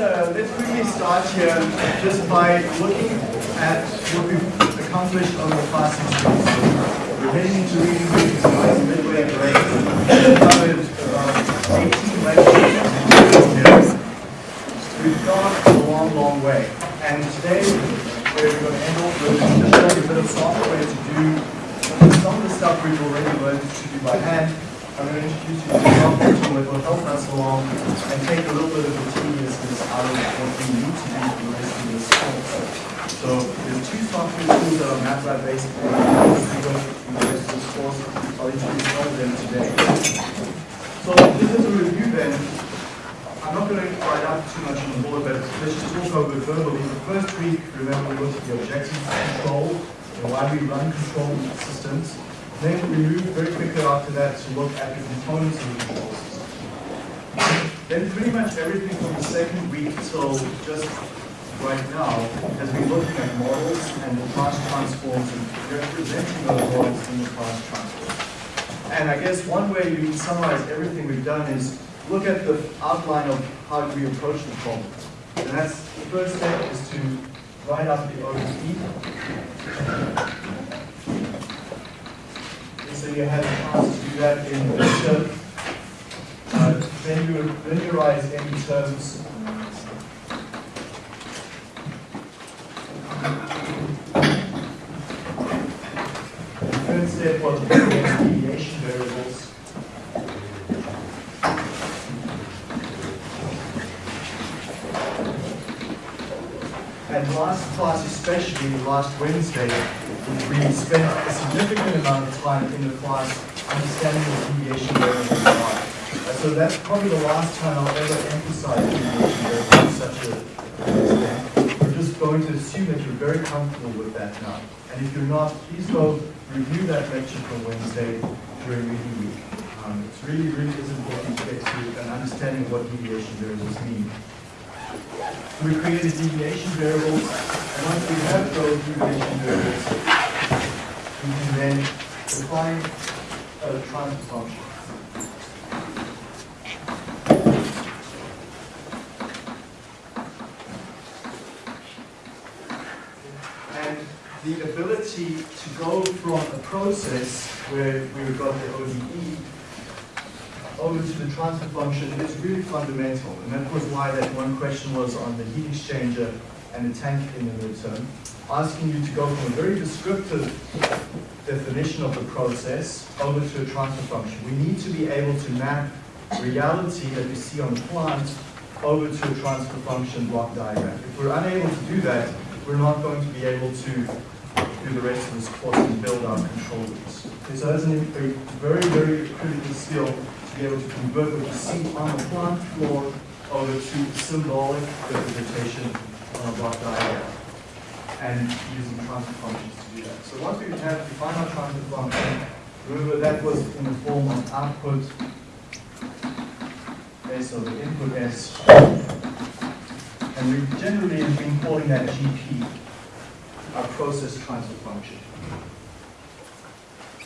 uh, let's quickly start here just by looking at what we've accomplished over the past six weeks. We're heading into reading midway break. We've covered about 18 lectures. We've gone a long, long way. And today, we're going to end off with just a bit of software to do some of the stuff we've already learned to do by hand. I'm going to introduce you to will help us along and take a little bit of the tediousness out of what we need to do the rest of this course. So there's two software tools that are MATLAB based. As we go through the rest of this course, I'll introduce one of them today. So this is a review then, I'm not going to write out too much on the board, but let's just talk over verbally. The first week, remember, we looked at the objectives of control and why we run control systems. Then we moved very quickly after that to look at the components of the control. Then pretty much everything from the second week till just right now has been looking at models and the Laplace transforms and representing those models in the Laplace transforms. And I guess one way you can summarize everything we've done is look at the outline of how we approach the problem. And that's the first step is to write out the ODE. So you had a chance to do that in the uh, then you linearize any terms. Step was deviation variables. And last class, especially last Wednesday, we spent a significant amount of time in the class understanding what deviation variables are. So that's probably the last time I'll ever emphasize deviation variables in such a extent. We're just going to assume that you're very comfortable with that now. And if you're not, please go review that lecture from Wednesday during reading week. Um, it's really, really is important to get to an understanding of what deviation variables mean. We created deviation variables, and once we have those deviation variables, we can then define a transfer function. And the ability to go from a process where we've got the ODE over to the transfer function is really fundamental. And that was why that one question was on the heat exchanger and the tank in the midterm, asking you to go from a very descriptive definition of the process over to a transfer function. We need to be able to map reality that we see on the plant over to a transfer function block diagram. If we're unable to do that, we're not going to be able to do the rest of this course and build our control loops. Okay, so that's a very, very critical skill to be able to convert what you see on the plant floor over to symbolic representation on a block diagram and using transfer functions to do that. So once we have defined our transfer function, remember that was in the form of output S over input S. And we generally have been calling that GP, our process transfer function.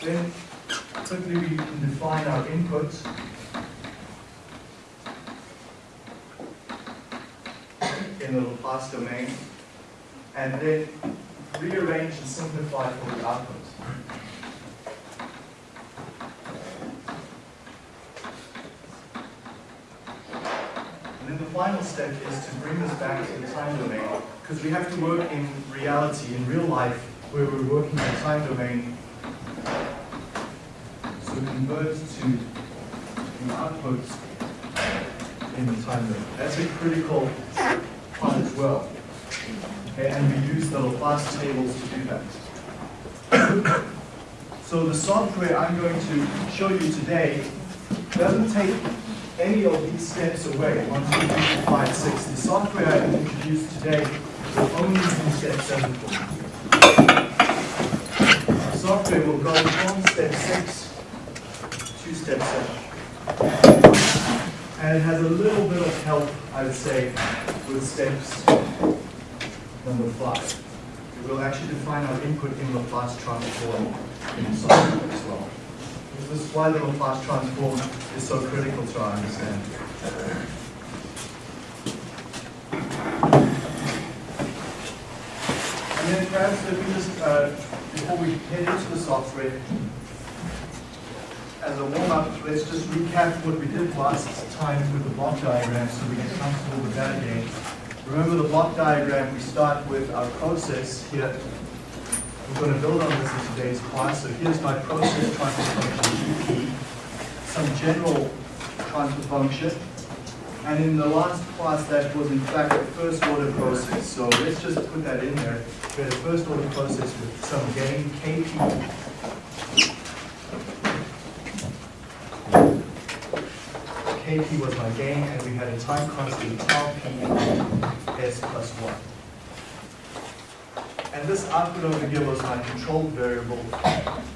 Then quickly we can define our input. in the Laplace domain, and then rearrange and simplify for the output. And then the final step is to bring this back to the time domain, because we have to work in reality, in real life, where we're working in the time domain. So convert to the output in the time domain. That's a critical part as well. Okay, and we use the Laplace tables to do that. so the software I'm going to show you today doesn't take any of these steps away. One, two, three, four, five, six. The software I introduced today will only do step seven for you. The software will go from step six to step seven. And it has a little bit of help, I would say, with steps number five. It will actually define our input in Laplace transform in software as well. This is why the Laplace transform is so critical to our understanding. And then perhaps if we just, uh, before we head into the software, as a warm-up, let's just recap what we did last time with the block diagram so we get comfortable with that again. Remember the block diagram, we start with our process here. We're going to build on this in today's class. So here's my process transfer function some general transfer function. And in the last class, that was in fact a first order process. So let's just put that in there. We had a first order process with some gain KP Kp was my gain, and we had a time constant tau p s plus 1. And this output over here was my controlled variable,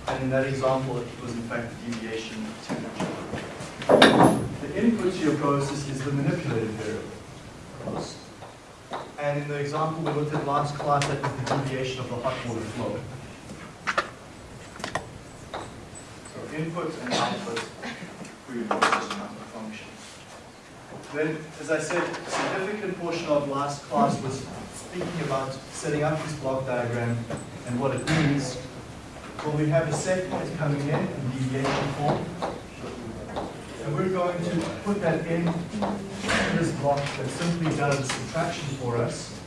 and in that example, it was in fact the deviation of temperature. The input to your process is the manipulated variable. And in the example we looked at last class, that was the deviation of the hot water flow. So input and output for your process. Then, as I said, a significant portion of last class was speaking about setting up this block diagram and what it means. Well, we have a set point coming in in deviation form. And we're going to put that in this block that simply does subtraction for us.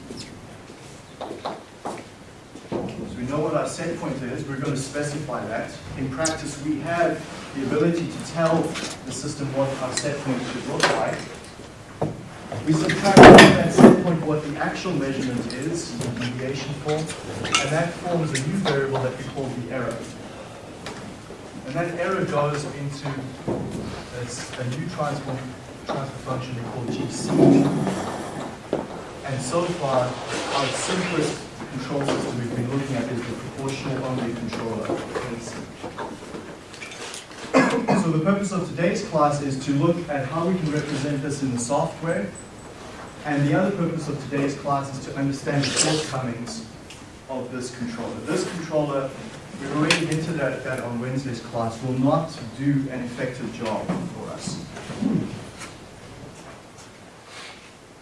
So we know what our set point is, we're going to specify that. In practice, we have the ability to tell the system what our set point should look like. We subtract from that set point what the actual measurement is, the deviation form, and that forms a new variable that we call the error. And that error goes into a new transform, transfer function we call GC. And so far, our simplest control system we've been looking at is the proportional only controller. So the purpose of today's class is to look at how we can represent this in the software. And the other purpose of today's class is to understand the shortcomings of this controller. This controller, we've already hinted at that on Wednesday's class, will not do an effective job for us.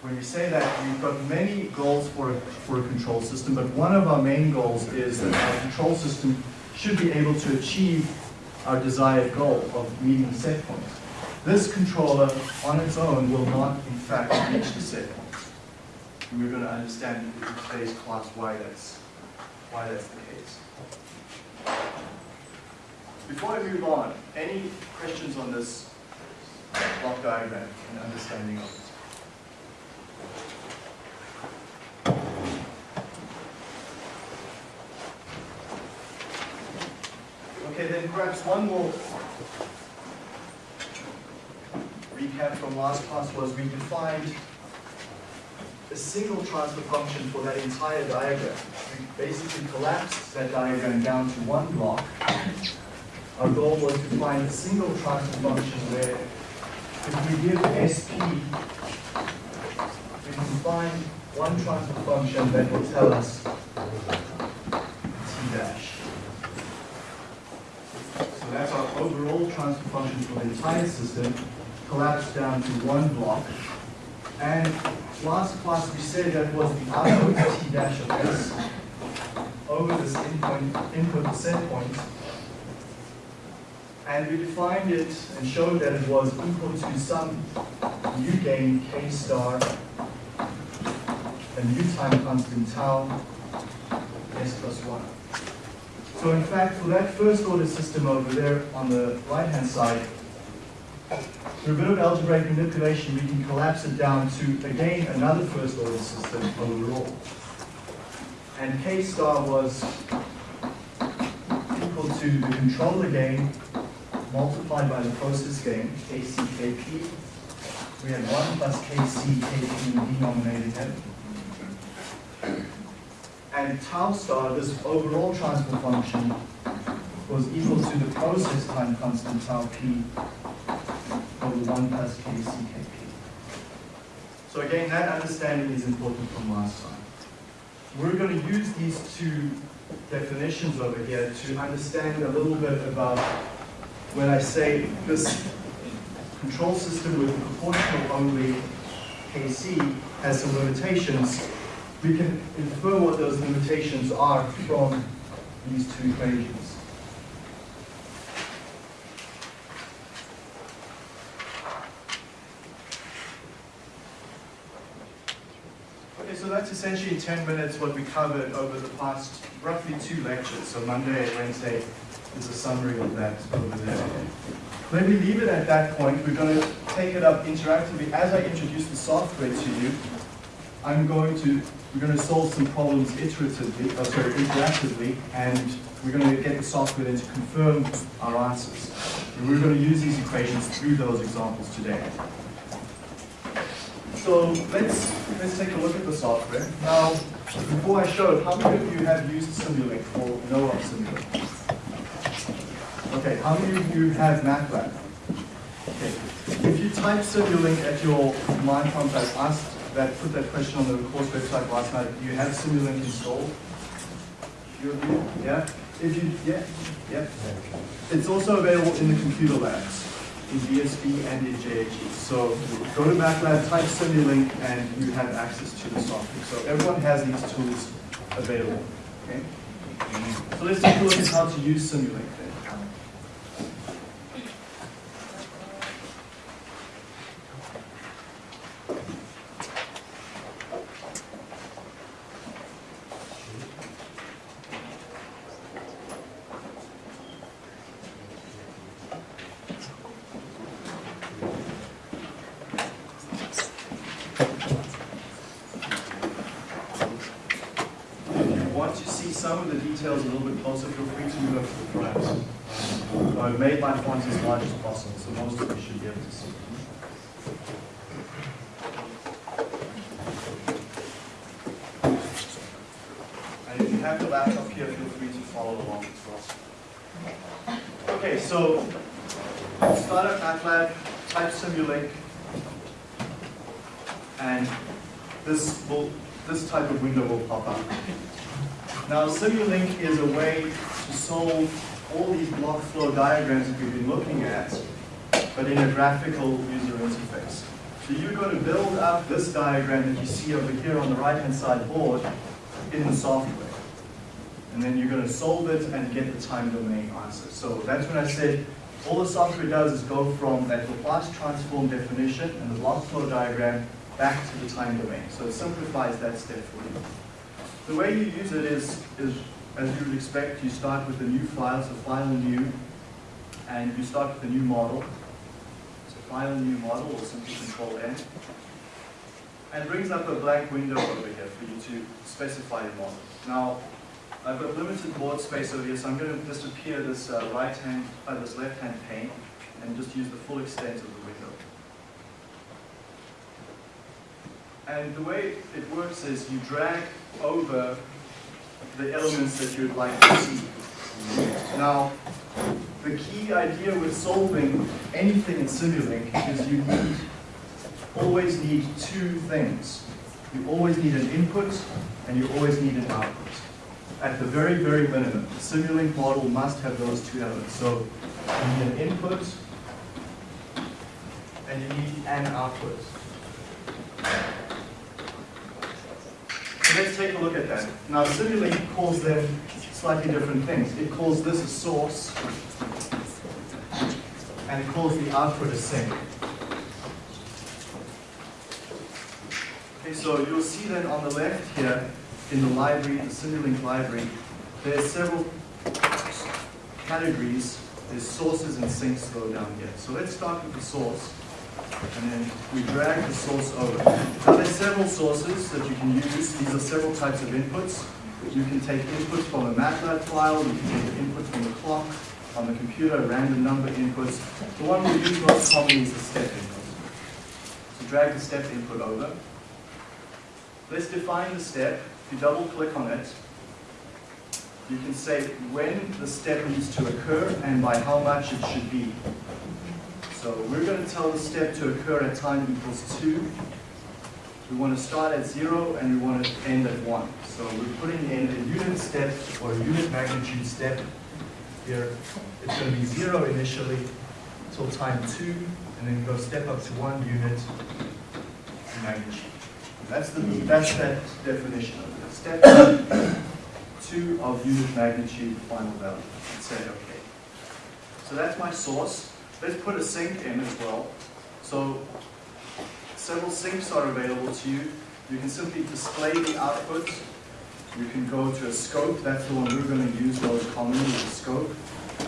When we say that, we've got many goals for a, for a control system, but one of our main goals is that our control system should be able to achieve our desired goal of meeting set point. This controller on its own will not, in fact, reach the set point. And we're going to understand in today's class why that's, why that's the case. Before I move on, any questions on this block diagram and understanding of it? Okay, then perhaps one more recap from last class was we defined a single transfer function for that entire diagram. We basically collapsed that diagram down to one block. Our goal was to find a single transfer function where if we give SP, we can find one transfer function that will tell us T dash. So that's our overall transfer function for the entire system, collapsed down to one block. And last class we said that was the output t dash of s over this input, input set point. And we defined it and showed that it was equal to some new gain k star, a new time constant tau, s plus 1. So in fact, for that first order system over there on the right-hand side, through a bit of algebraic manipulation, we can collapse it down to, again, another first order system overall. And K star was equal to the controller gain multiplied by the process gain, KCKP. We had 1 plus KC, in the denominator and tau star, this overall transfer function, was equal to the process time constant tau p over 1 plus kckp. So again, that understanding is important from last time. We're going to use these two definitions over here to understand a little bit about when I say this control system with proportional only KC has some limitations we can infer what those limitations are from these two equations. Okay, so that's essentially in 10 minutes what we covered over the past roughly two lectures. So Monday and Wednesday is a summary of that over there. When we leave it at that point, we're going to take it up interactively. As I introduce the software to you, I'm going to, we're going to solve some problems iteratively, oh, sorry, interactively, and we're going to get the software then to confirm our answers. And we're going to use these equations through those examples today. So let's, let's take a look at the software. Now, before I show it, how many of you have used Simulink or know of Simulink? Okay, how many of you have MATLAB? Okay, if you type Simulink at your command prompt, I asked that, put that question on the course website last night, do you have Simulink installed? You, yeah? If you, yeah, yeah. It's also available in the computer labs in BSB and in JHE. So go to MATLAB, type Simulink, and you have access to the software. So everyone has these tools available. Okay? So let's take a look at how to use Simulink then. If you want to see some of the details a little bit closer, feel free to move up to the front. So I've made my font as large as possible, so most of you should be able to see. And if you have your laptop here, feel free to follow along as well. Okay, so start at MATLAB, type Simulink, and this will this type of window will pop up. Now Simulink is a way to solve all these block flow diagrams that we've been looking at, but in a graphical user interface. So you're going to build up this diagram that you see over here on the right-hand side board in the software. And then you're going to solve it and get the time domain answer. So that's when I said all the software does is go from that Laplace transform definition and the block flow diagram back to the time domain. So it simplifies that step for you. The way you use it is, is as you would expect, you start with a new file, so file new, and you start with a new model. So file new model, or simply control N. And brings up a blank window over here for you to specify your model. Now, I've got limited board space over here, so I'm going to disappear this uh, right hand, uh, this left hand pane, and just use the full extent of the window. And the way it works is you drag over the elements that you'd like to see. Now, the key idea with solving anything in Simulink is you need, always need two things. You always need an input and you always need an output. At the very, very minimum, the Simulink model must have those two elements. So you need an input and you need an output. So let's take a look at that. Now Simulink calls them slightly different things. It calls this a source, and it calls the output a sink. Okay, so you'll see then on the left here, in the library, the Simulink library, there's several categories. There's sources and sinks go down here. So let's start with the source and then we drag the source over. Now there's several sources that you can use. These are several types of inputs. You can take inputs from a MATLAB file, you can take input from the clock, on the computer, random number inputs. The one we use most commonly is the step input. So drag the step input over. Let's define the step. If you double click on it, you can say when the step needs to occur and by how much it should be. So we're going to tell the step to occur at time equals 2. We want to start at 0 and we want to end at 1. So we're putting in a unit step or a unit magnitude step here. It's going to be 0 initially until time 2 and then go step up to 1 unit magnitude. That's the that's that definition of it. Step two of unit magnitude final value. And say okay. So that's my source. Let's put a sink in as well. So several sinks are available to you. You can simply display the output. You can go to a scope. That's the one we're going to use most commonly, the scope.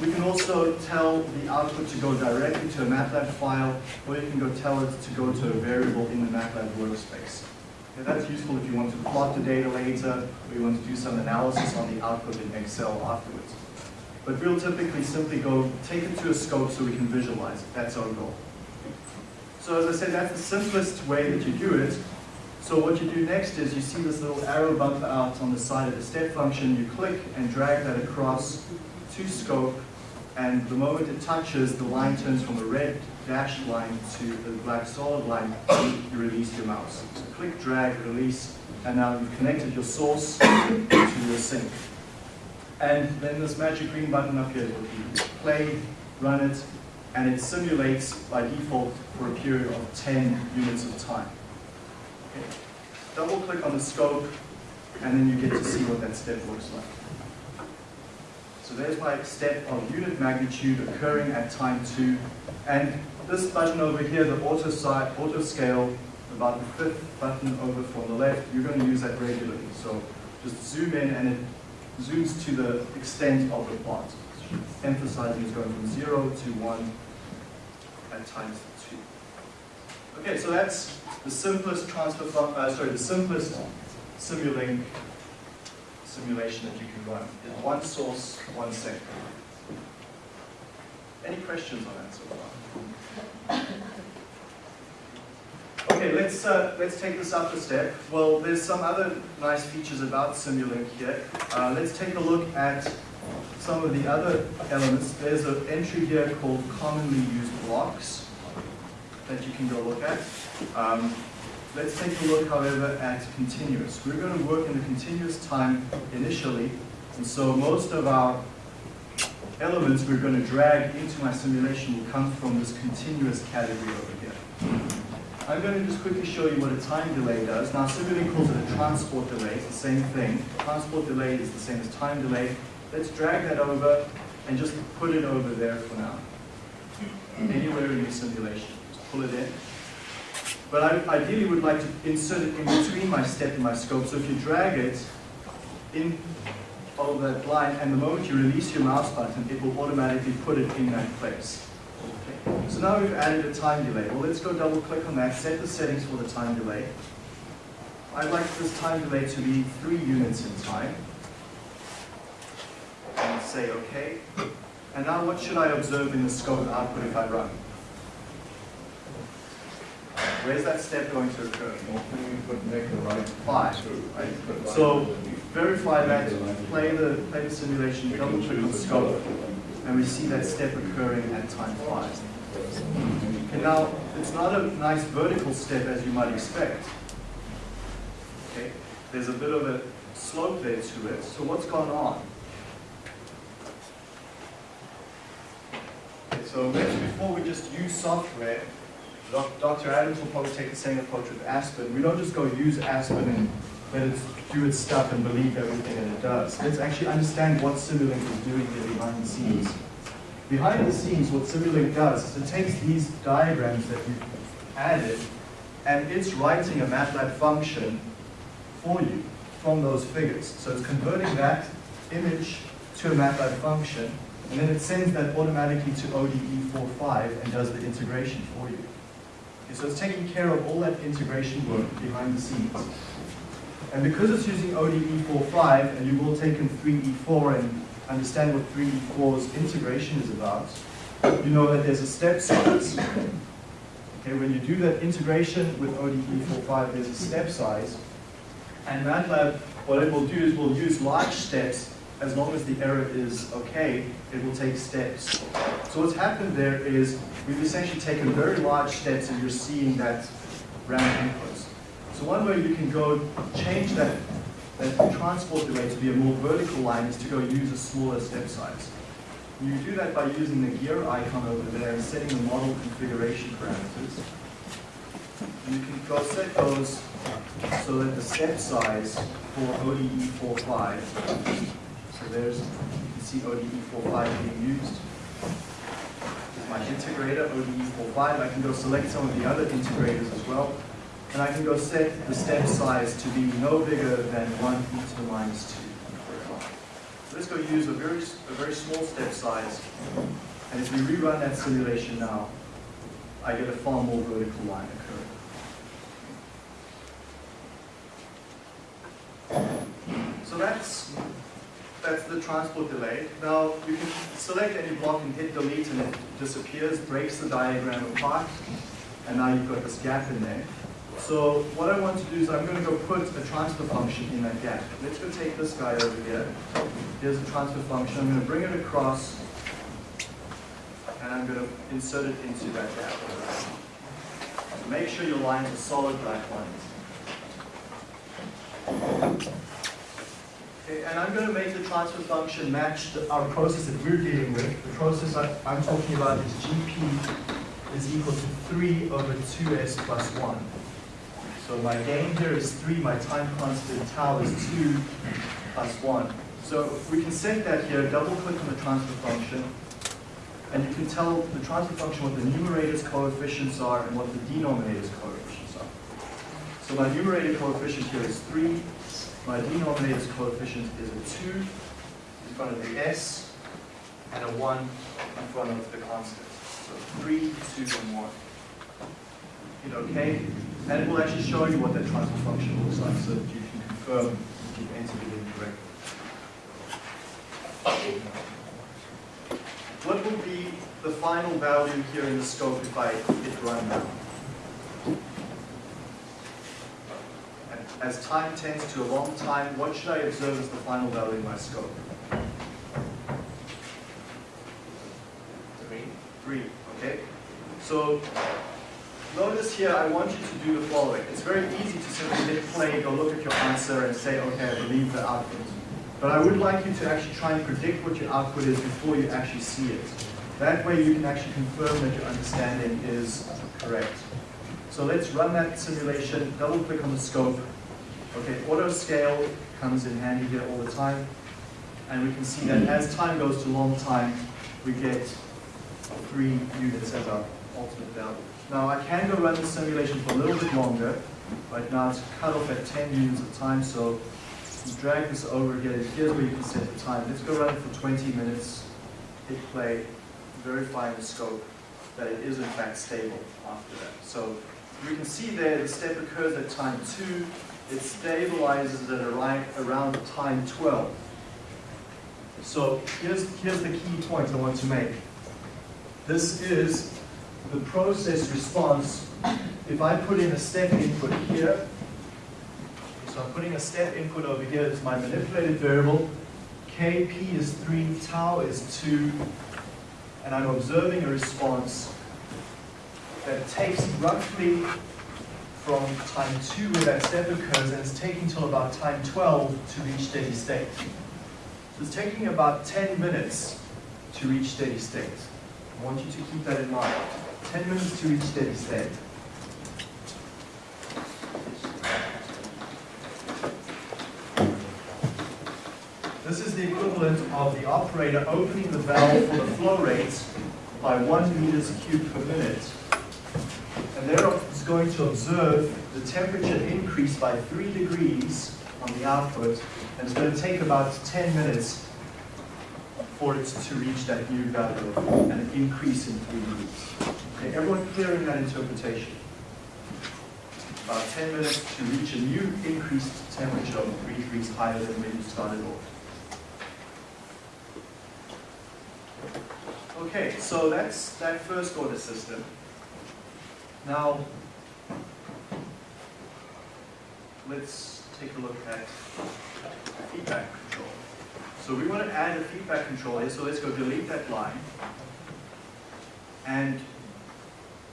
We can also tell the output to go directly to a MATLAB file, or you can go tell it to go to a variable in the MATLAB workspace. That's useful if you want to plot the data later, or you want to do some analysis on the output in Excel afterwards. But we'll typically simply go take it to a scope so we can visualize it. That's our goal. So as I said, that's the simplest way that you do it. So what you do next is you see this little arrow bump out on the side of the step function. You click and drag that across to scope and the moment it touches, the line turns from a red dashed line to the black solid line, you release your mouse. So click, drag, release, and now you've connected your source to your sink. And then this magic green button up here will be play, run it, and it simulates by default for a period of 10 units of time. Okay. Double click on the scope, and then you get to see what that step looks like. So there's my step of unit magnitude occurring at time two. And this button over here, the auto, side, auto scale, about the fifth button over from the left, you're going to use that regularly. So just zoom in and it zooms to the extent of the plot, emphasizing it's going from zero to one at times two. Okay, so that's the simplest transfer, uh, sorry, the simplest Simulink simulation that you can run. in One source, one sector. Any questions on that so far? Okay, let's uh, let's take this up a step. Well, there's some other nice features about Simulink here. Uh, let's take a look at some of the other elements. There's an entry here called commonly used blocks that you can go look at. Um, Let's take a look, however, at continuous. We're going to work in a continuous time initially, and so most of our elements we're going to drag into my simulation will come from this continuous category over here. I'm going to just quickly show you what a time delay does. Now, Simulink calls it a transport delay. It's the same thing. Transport delay is the same as time delay. Let's drag that over and just put it over there for now. Anywhere in your simulation. Just pull it in. But I ideally would like to insert it in between my step and my scope. So if you drag it in over that line, and the moment you release your mouse button, it will automatically put it in that place. Okay. So now we've added a time delay. Well, let's go double click on that, set the settings for the time delay. I'd like this time delay to be three units in time. And say OK. And now what should I observe in the scope output if I run? Where's that step going to occur? Make the right Five. Right? So verify that, play the, play the simulation, double click on scope, and we see that step occurring at time five. And now, it's not a nice vertical step as you might expect. Okay, There's a bit of a slope there to it. So what's gone on? Okay, so before we just use software, Dr. Adams will probably take the same approach with Aspen. We don't just go use Aspen and let it do its stuff and believe everything that it does. Let's actually understand what Simulink is doing here behind the scenes. Behind the scenes, what Simulink does is it takes these diagrams that you've added and it's writing a MATLAB function for you from those figures. So it's converting that image to a MATLAB function and then it sends that automatically to ODE45 and does the integration for you. So it's taking care of all that integration work behind the scenes. And because it's using ODE45, and you've all taken 3E4 and understand what 3E4's integration is about, you know that there's a step size. Okay, when you do that integration with ODE45, there's a step size. And MATLAB, what it will do is will use large steps as long as the error is okay, it will take steps. So what's happened there is we've essentially taken very large steps and you're seeing that round inputs. So one way you can go change that, that transport delay to be a more vertical line is to go use a smaller step size. You do that by using the gear icon over there and setting the model configuration parameters. You can go set those so that the step size for ODE 45, so there's, you see ODE 45 being used. This is my integrator, ODE 45. I can go select some of the other integrators as well. And I can go set the step size to be no bigger than 1 e to the minus 2, for example. So let's go use a very, a very small step size. And if we rerun that simulation now, I get a far more vertical line occurring. So that's, that's the transport delay. Now, you can select any block and hit delete and it disappears, breaks the diagram apart, and now you've got this gap in there. So what I want to do is I'm going to go put a transfer function in that gap. Let's go take this guy over here. Here's a transfer function. I'm going to bring it across, and I'm going to insert it into that gap. Make sure your lines are solid black lines. Okay, and I'm going to make the transfer function match the, our process that we're dealing with. The process I, I'm talking about is GP is equal to 3 over 2s plus 1. So my gain here is 3, my time constant tau is 2 plus 1. So we can set that here, double click on the transfer function, and you can tell the transfer function what the numerator's coefficients are and what the denominator's coefficients are. So my numerator coefficient here is 3, my denominator's coefficient is a 2 in front of the s, and a 1 in front of the constant. So 3, 2, and 1. Hit OK, and it will actually show you what that transfer function looks like so that you can confirm if you've entered it incorrectly. What will be the final value here in the scope if I hit run now? And As time tends to a long time, what should I observe as the final value in my scope? Three. Three, okay? So notice here, I want you to do the following. It's very easy to simply hit play, go look at your answer and say, okay, I believe the output. But I would like you to actually try and predict what your output is before you actually see it. That way you can actually confirm that your understanding is correct. So let's run that simulation, double click on the scope. Okay, auto scale comes in handy here all the time. And we can see that as time goes to long time, we get three units as our ultimate value. Now I can go run the simulation for a little bit longer. Right now it's cut off at 10 units of time, so drag this over here. Here's where you can set the time. Let's go run it for 20 minutes, hit play, verify the scope that it is in fact stable after that. So we can see there the step occurs at time 2, it stabilizes at around, around time 12. So here's, here's the key point I want to make. This is the process response. If I put in a step input here, so I'm putting a step input over here, it's my manipulated variable. Kp is 3, tau is 2, and I'm observing a response that takes roughly from time 2 where that step occurs, and it's taking till about time 12 to reach steady state. So it's taking about 10 minutes to reach steady state. I want you to keep that in mind. 10 minutes to reach steady state. This is the equivalent of the operator opening the valve for the flow rate by 1 meters cubed per minute. And there going to observe the temperature increase by 3 degrees on the output, and it's going to take about 10 minutes for it to reach that new value and an increase in 3 degrees. Okay, everyone clear in that interpretation? About 10 minutes to reach a new increased temperature of 3 degrees higher than when you started off. Okay, so that's that first order system. Now, let's take a look at feedback control. So we want to add a feedback control here, so let's go delete that line. And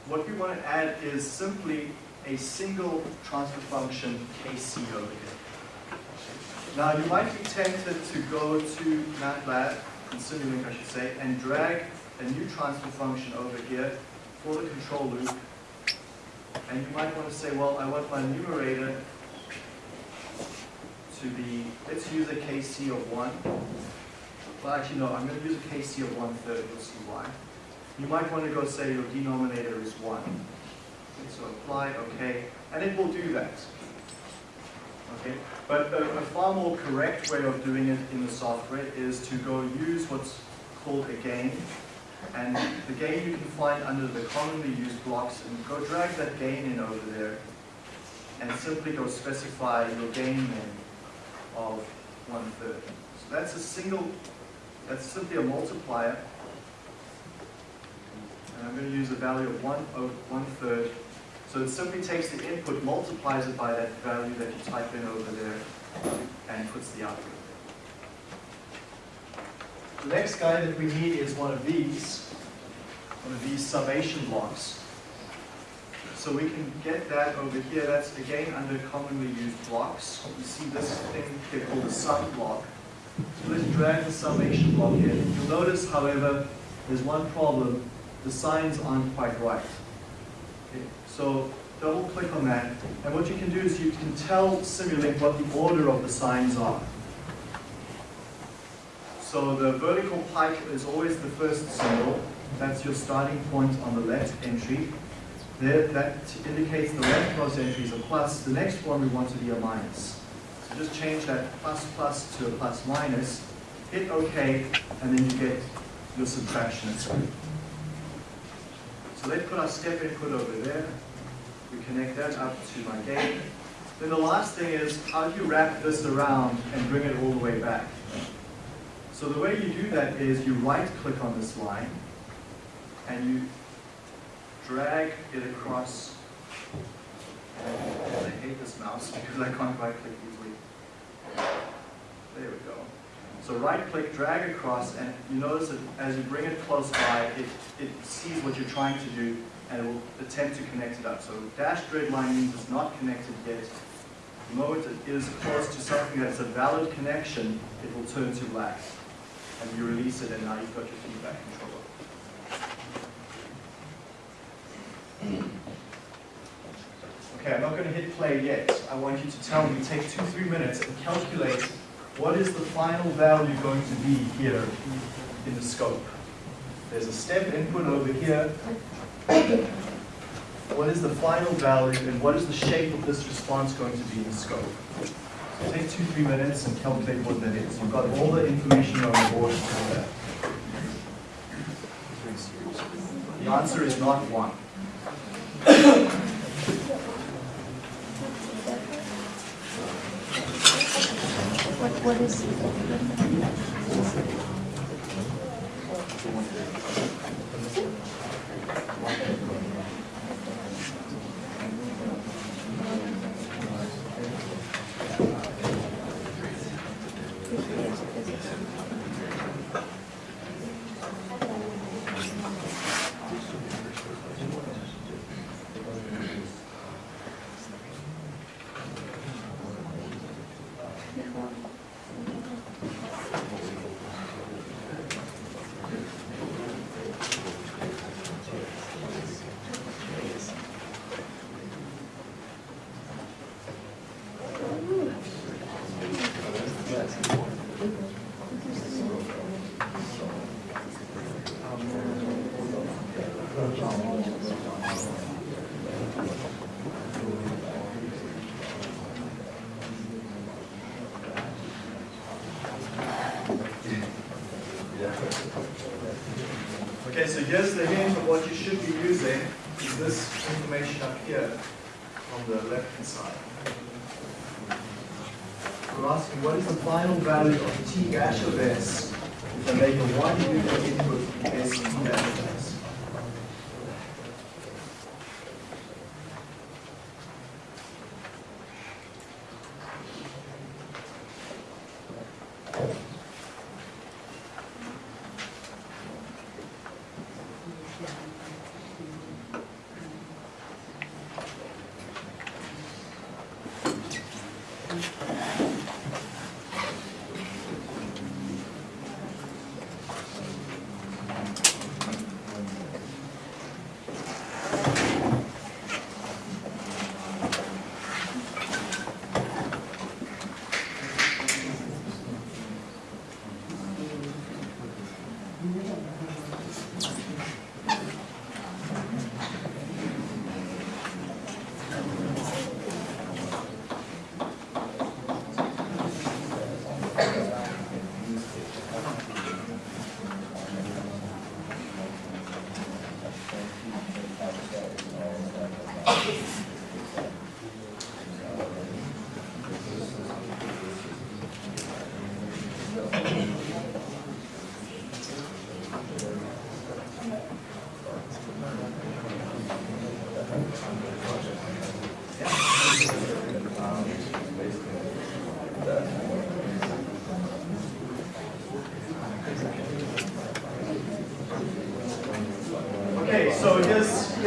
what we want to add is simply a single transfer function KC over here. Now you might be tempted to go to MATLAB, and Simulink I should say, and drag a new transfer function over here for the control loop. And you might want to say, well, I want my numerator to be, let's use a KC of one. Well, actually, no, I'm gonna use a KC of one third, you'll see why. You might want to go say your denominator is one. Okay, so apply, okay, and it will do that. Okay, but a, a far more correct way of doing it in the software is to go use what's called a gain. And the gain you can find under the commonly used blocks, and go drag that gain in over there, and simply go specify your gain then of one third. So that's a single, that's simply a multiplier. And I'm going to use a value of one, of one third. So it simply takes the input, multiplies it by that value that you type in over there, and puts the output. The next guy that we need is one of these, one of these summation blocks. So we can get that over here, that's again under commonly used blocks. You see this thing here called a sum block. So let's drag the summation block in. You'll notice, however, there's one problem, the signs aren't quite right. Okay, So double click on that, and what you can do is you can tell Simulink what the order of the signs are. So the vertical pipe is always the first symbol. That's your starting point on the left entry. There, that indicates the leftmost entry is a plus. The next one we want to be a minus. So just change that plus plus to a plus minus. Hit OK, and then you get your subtraction. So let's put our step input over there. We connect that up to my gate. Then the last thing is, how do you wrap this around and bring it all the way back? So the way you do that is you right click on this line and you drag it across. And I hate this mouse because I can't right click easily. There we go. So right click, drag across, and you notice that as you bring it close by, it, it sees what you're trying to do and it will attempt to connect it up. So dashed red line means it's not connected yet. The moment it is close to something that's a valid connection, it will turn to black. And you release it and now you've got your feedback controller. Mm. Okay, I'm not going to hit play yet. I want you to tell me, take two, three minutes and calculate what is the final value going to be here in the scope. There's a step input over here. What is the final value and what is the shape of this response going to be in the scope? So take two, three minutes and calculate what that is. You've got all the information on the board. The answer is not one. What, what is, Okay, so here's the hint of what you should be using, is this information up here on the left-hand side. We're asking what is the final value of t dash of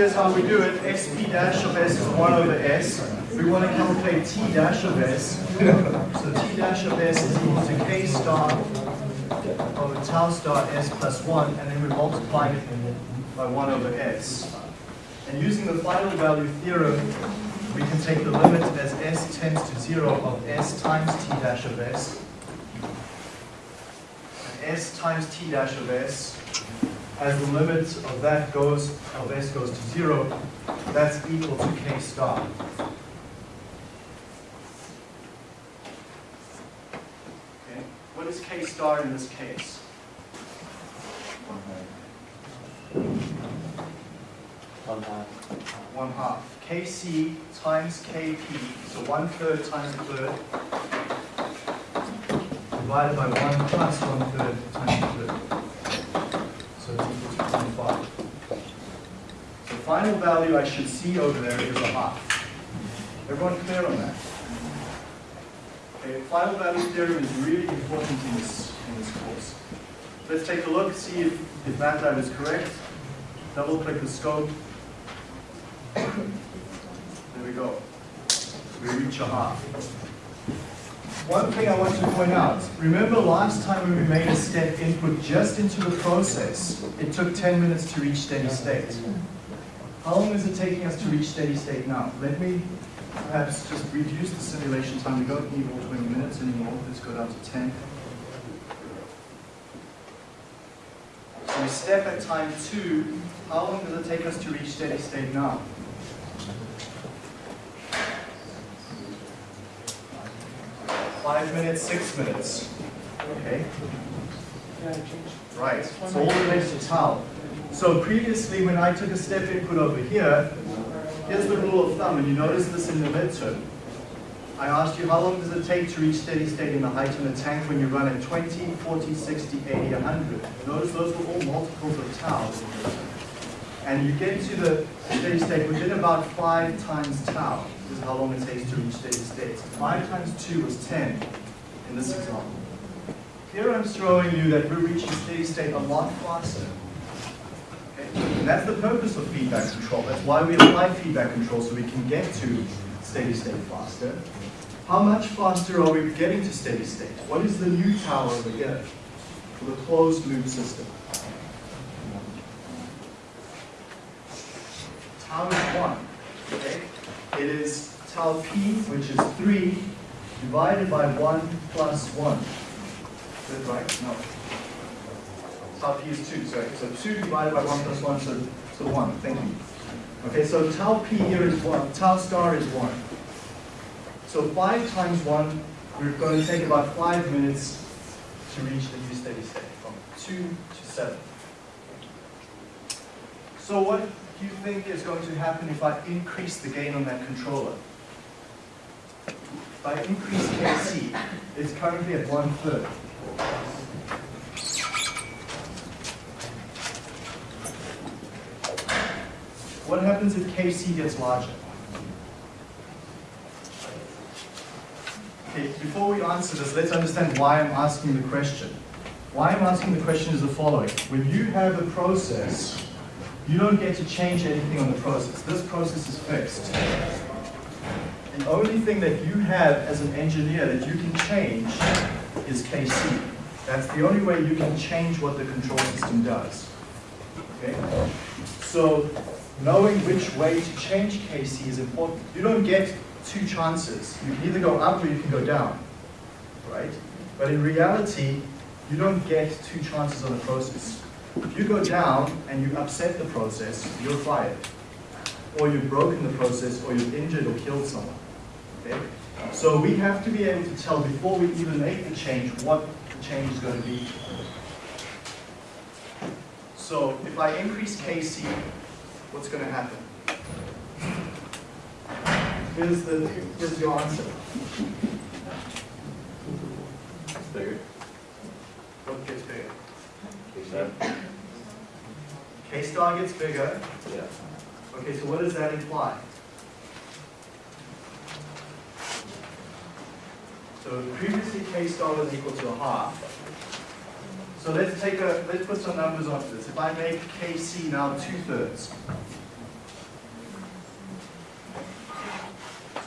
here's how we do it. SP dash of S is 1 over S. We want to calculate T dash of S. So T dash of S is equal to K star over tau star S plus 1, and then we're multiplying it by 1 over S. And using the final value theorem, we can take the limit as S tends to 0 of S times T dash of S. And S times T dash of S as the limit of that goes, of s goes to zero, that's equal to k star. Okay, what is k star in this case? One half. One half. kc times kp, so one third times a third, divided by one plus one third times a third. So it's equal to 25. The final value I should see over there is a half. Everyone clear on that? Okay, final value theorem is really important in this, in this course. Let's take a look, see if, if MATLAB is correct. Double click the scope. There we go. We reach a half. One thing I want to point out, remember last time when we made a step input just into the process, it took 10 minutes to reach steady state. How long is it taking us to reach steady state now? Let me perhaps just reduce the simulation time. We don't need all 20 minutes anymore. Let's go down to 10. So we step at time 2. How long does it take us to reach steady state now? Five minutes, six minutes. Okay. Right, so all related to tau. So previously, when I took a step input over here, here's the rule of thumb, and you notice this in the midterm. I asked you how long does it take to reach steady state in the height in the tank when you run at 20, 40, 60, 80, 100. Notice those were all multiples of tau. And you get to the steady state within about 5 times tau. This is how long it takes to reach steady state. 5 times 2 was 10 in this example. Here I'm showing you that we're reaching steady state a lot faster. And that's the purpose of feedback control. That's why we apply feedback control, so we can get to steady state faster. How much faster are we getting to steady state? What is the new tau over here for the closed loop system? Tau is 1. Okay? It is tau p, which is 3, divided by 1 plus 1. Is that right? No. Tau p is 2, sorry. So 2 divided by 1 plus 1, so, so 1. Thank you. Okay, so tau p here is 1. Tau star is 1. So 5 times 1, we're going to take about 5 minutes to reach the new steady state, from 2 to 7. So what do you think is going to happen if I increase the gain on that controller? If I increase KC, it's currently at one What happens if KC gets larger? Okay, before we answer this, let's understand why I'm asking the question. Why I'm asking the question is the following. When you have a process, you don't get to change anything on the process. This process is fixed. The only thing that you have as an engineer that you can change is KC. That's the only way you can change what the control system does. Okay? So knowing which way to change KC is important. You don't get two chances. You can either go up or you can go down, right? But in reality, you don't get two chances on the process. If you go down and you upset the process, you're fired. Or you've broken the process, or you've injured or killed someone. Okay? So we have to be able to tell before we even make the change what the change is going to be. So if I increase KC, what's going to happen? Here's, the, here's your answer. Bigger. What gets bigger? Seven. K star gets bigger. Yeah. Okay, so what does that imply? So previously K star was equal to a half. So let's take a, let's put some numbers onto this. If I make Kc now two-thirds,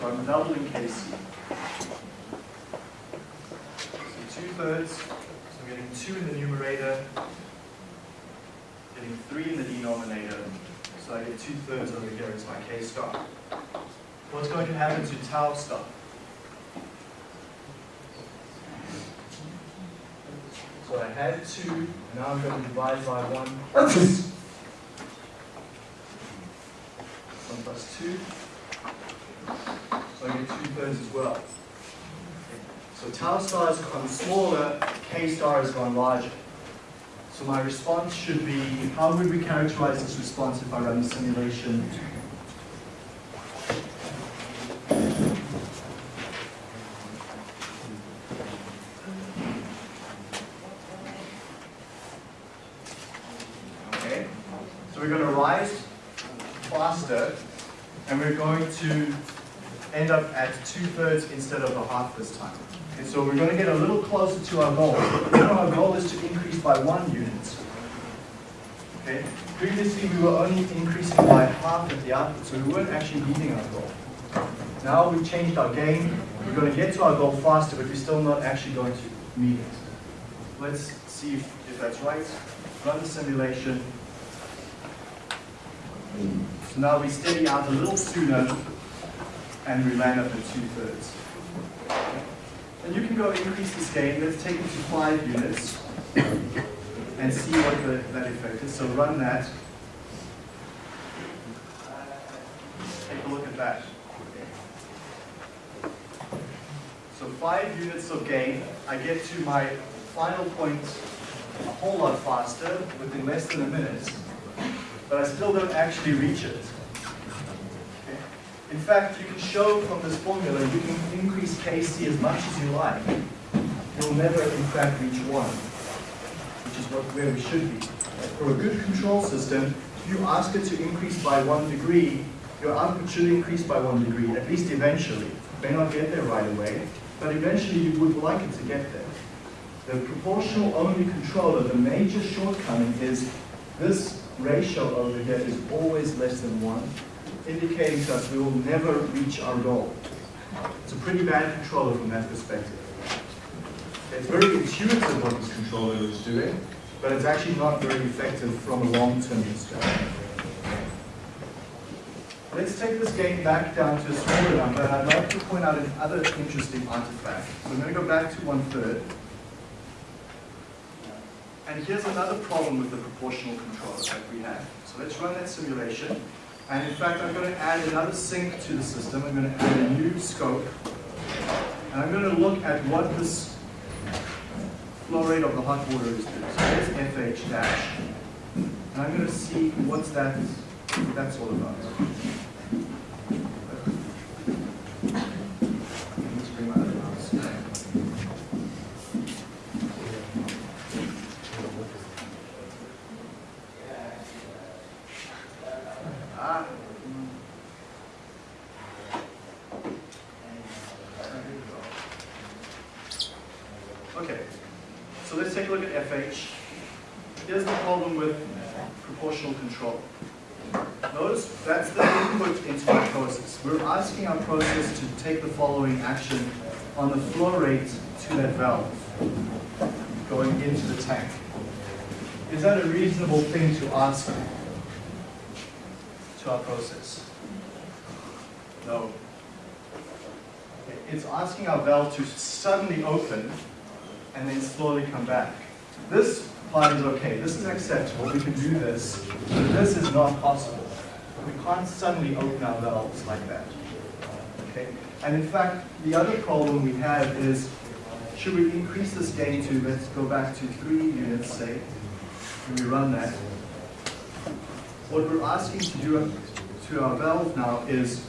so I'm doubling Kc. So two-thirds, so I'm getting two in the numerator, getting three in the denominator, so I get two-thirds over here is my K star. What's going to happen to tau star? So I had two, and now I'm going to divide by one. One plus two. So I get two thirds as well. So tau star has gone smaller, k star has gone larger. So my response should be, how would we characterize this response if I run the simulation? Okay, so we're going to rise faster, and we're going to end up at two-thirds instead of a half this time. And so we're going to get a little closer to our goal. Our goal is to increase by one unit. Okay, previously we were only increasing by half at the output, so we weren't actually meeting our goal. Now we've changed our gain. We're going to get to our goal faster, but we're still not actually going to meet it. Let's see if, if that's right. Run the simulation. So now we steady out a little sooner and we land up at two-thirds. And you can go increase this gain. Let's take it to five units and see what the, that effect is. So run that. Take a look at that. So five units of gain. I get to my final point a whole lot faster within less than a minute, but I still don't actually reach it. In fact, you can show from this formula you can increase Kc as much as you like. You'll never, in fact, reach 1, which is what, where we should be. For a good control system, if you ask it to increase by 1 degree, your output should increase by 1 degree, at least eventually. It may not get there right away, but eventually you would like it to get there. The proportional only controller, the major shortcoming is this ratio over here is always less than 1, indicating to us we will never reach our goal. It's a pretty bad controller from that perspective. It's very intuitive what this controller is doing, but it's actually not very effective from a long-term perspective. Let's take this gain back down to a smaller number, and I'd like to point out another interesting artifact. So I'm going to go back to one-third. And here's another problem with the proportional controller that we have. So let's run that simulation. And in fact, I'm going to add another sink to the system. I'm going to add a new scope. And I'm going to look at what this flow rate of the hot water is doing. So there's FH dash. And I'm going to see what's that, what that's all about. Let's bring my other mouse. Ah. Okay, so let's take a look at FH. Here's the problem with proportional control. Notice that's the input into our process. We're asking our process to take the following action on the flow rate to that valve going into the tank. Is that a reasonable to our process? No. It's asking our valve to suddenly open and then slowly come back. This part is okay, this is acceptable, we can do this, but this is not possible. We can't suddenly open our valves like that. Okay? And in fact, the other problem we have is, should we increase this gain to, let's go back to three units, say, and we run that, what we're asking to do to our valve now is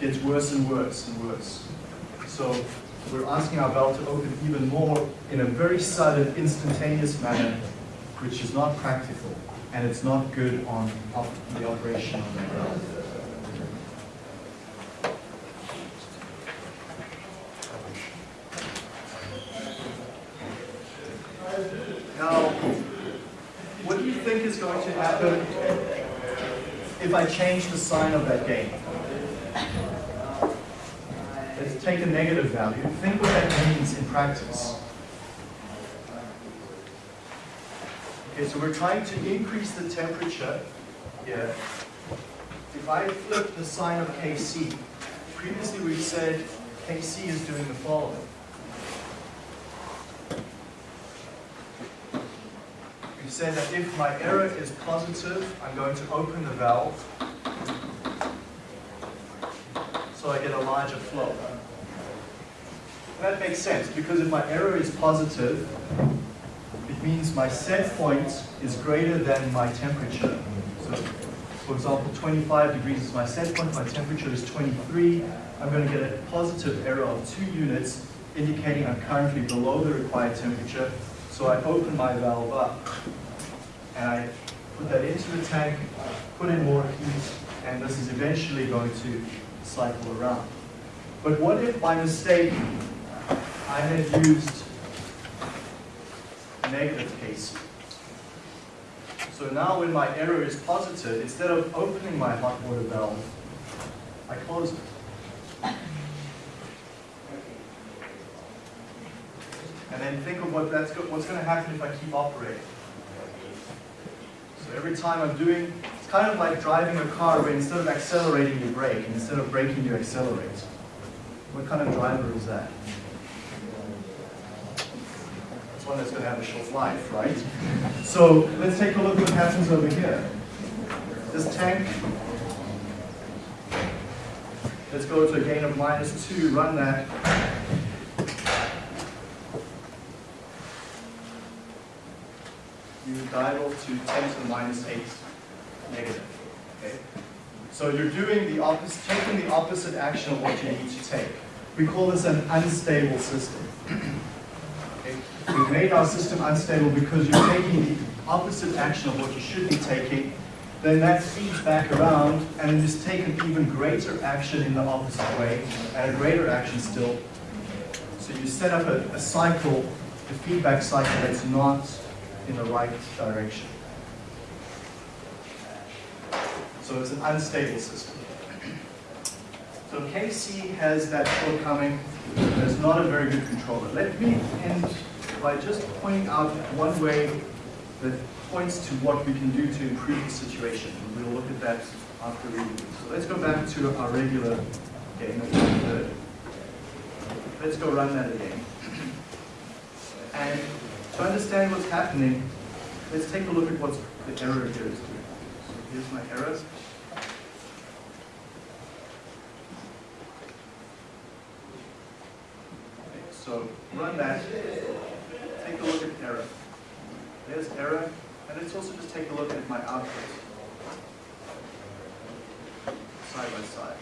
gets worse and worse and worse. So we're asking our valve to open even more in a very sudden, instantaneous manner, which is not practical, and it's not good on the operation of the valve. Now, what do you think is going to happen if I change the sign of that gain? let's take a negative value. Think what that means in practice. Okay, so we're trying to increase the temperature here. If I flip the sign of Kc, previously we said Kc is doing the following. Said that if my error is positive, I'm going to open the valve so I get a larger flow. That makes sense because if my error is positive, it means my set point is greater than my temperature. So, for example, 25 degrees is my set point, my temperature is 23. I'm going to get a positive error of 2 units, indicating I'm currently below the required temperature. So I open my valve up, and I put that into the tank, put in more heat, and this is eventually going to cycle around. But what if by mistake I had used negative Kc? So now when my error is positive, instead of opening my hot water valve, I close it. And then think of what that's go what's going to happen if I keep operating. Every time I'm doing, it's kind of like driving a car where instead of accelerating you brake, and instead of braking you accelerate. What kind of driver is that? That's one that's going to have a short life, right? So let's take a look what happens over here. This tank, let's go to a gain of minus 2, run that. Off to 10 to the minus 8 negative. Okay? So you're doing the opposite, taking the opposite action of what you need to take. We call this an unstable system. Okay? We've made our system unstable because you're taking the opposite action of what you should be taking. Then that feeds back around and then just take an even greater action in the opposite way and a greater action still. So you set up a, a cycle, a feedback cycle that's not in the right direction. So it's an unstable system. So KC has that shortcoming. It's not a very good controller. Let me end by just pointing out one way that points to what we can do to improve the situation. And we'll look at that after reading. So let's go back to our regular game. Let's go run that again. And to understand what's happening, let's take a look at what the error here is doing. So here's my errors. Okay, so run that, take a look at error. There's error, and let's also just take a look at my output. Side by side.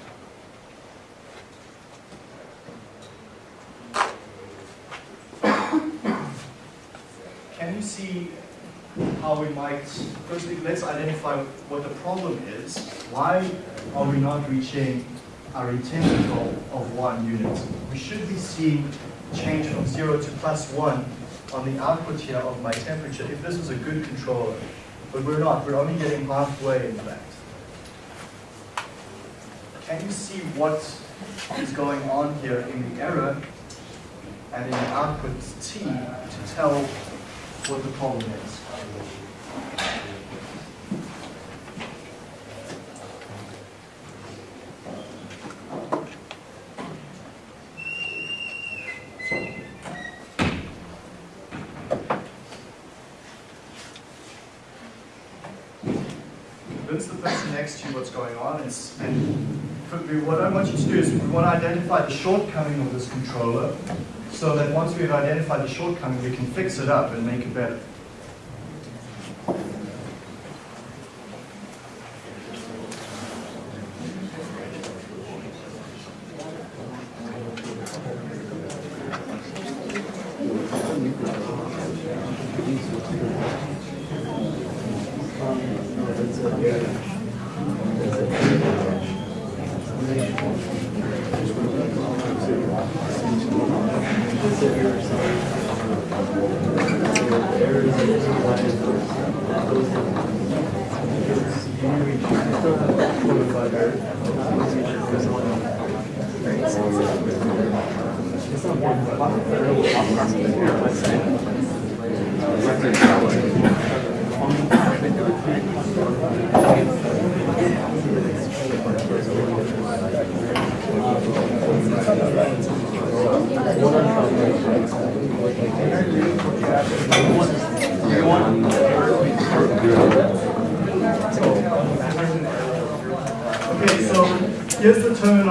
Can you see how we might, firstly, let's identify what the problem is. Why are we not reaching our intended goal of one unit? We should be seeing change from zero to plus one on the output here of my temperature if this was a good controller. But we're not, we're only getting halfway in fact. Can you see what is going on here in the error and in the output T to tell what the problem is? Person next to you what's going on and, and what I want you to do is we want to identify the shortcoming of this controller so that once we've identified the shortcoming, we can fix it up and make it better.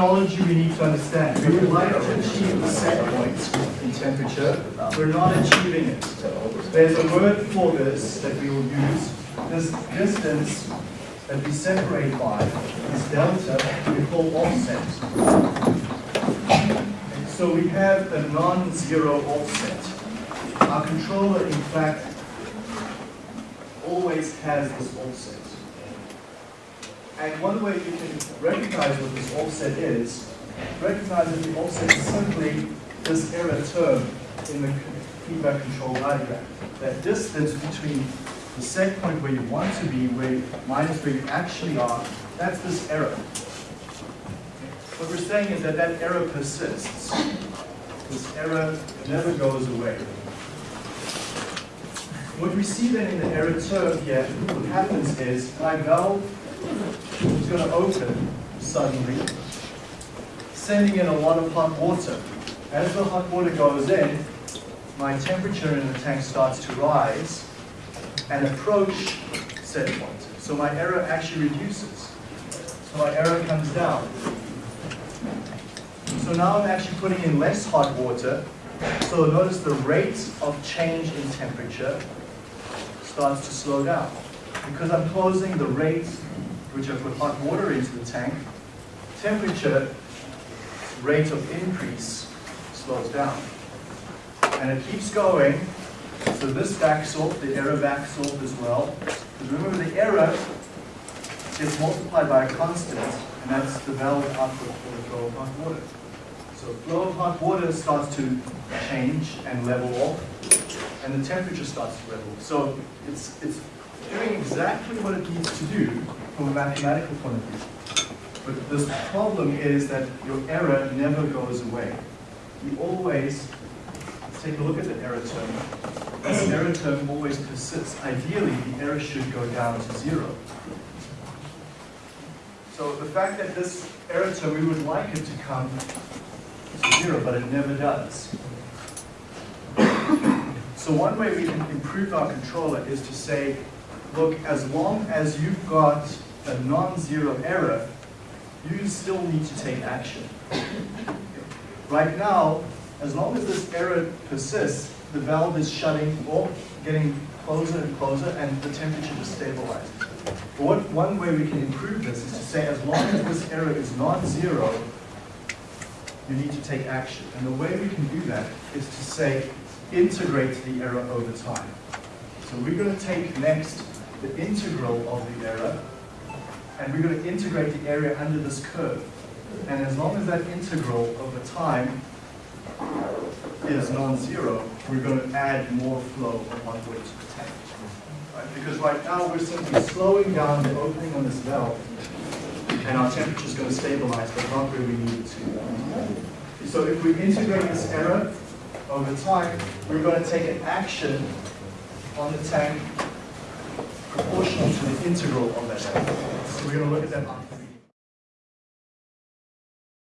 Terminology we need to understand. We would like to achieve the set point in temperature. We're not achieving it. There's a word for this that we will use. This distance that we separate by, this delta, we call offset. So we have a non-zero offset. Our controller, in fact, always has this offset. And one way you can recognize what this offset is, recognize that the offset is simply this error term in the feedback control diagram. That distance between the set point where you want to be, where minus where you actually are, that's this error. What we're saying is that that error persists. This error never goes away. What we see then in the error term here, what happens is my valve is going to open suddenly, sending in a lot of hot water. As the hot water goes in, my temperature in the tank starts to rise and approach set point. So my error actually reduces. So my error comes down. So now I'm actually putting in less hot water. So notice the rate of change in temperature starts to slow down. Because I'm closing the rate which I put hot water into the tank, temperature rate of increase slows down. And it keeps going, so this backs off, the error backs off as well. Because remember the error gets multiplied by a constant, and that's the valve output for the flow of hot water. So flow of hot water starts to change and level off, and the temperature starts to level. So it's, it's doing exactly what it needs to do from a mathematical point of view. But this problem is that your error never goes away. You always, take a look at the error term. This error term always persists. Ideally, the error should go down to zero. So the fact that this error term, we would like it to come to zero, but it never does. So one way we can improve our controller is to say, look, as long as you've got a non-zero error, you still need to take action. Right now, as long as this error persists, the valve is shutting off, getting closer and closer, and the temperature is stabilizing. But what, one way we can improve this is to say, as long as this error is non-zero, you need to take action. And the way we can do that is to say, integrate the error over time. So we're going to take next the integral of the error, and we're going to integrate the area under this curve. And as long as that integral over time is non-zero, we're going to add more flow of hot water to the tank. Right? Because right now we're simply slowing down the opening on this valve, and our temperature is going to stabilize, but not where we need it to. So if we integrate this error over time, we're going to take an action on the tank proportional to the integral of that. So we're going to look at that